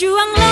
Berjuanglah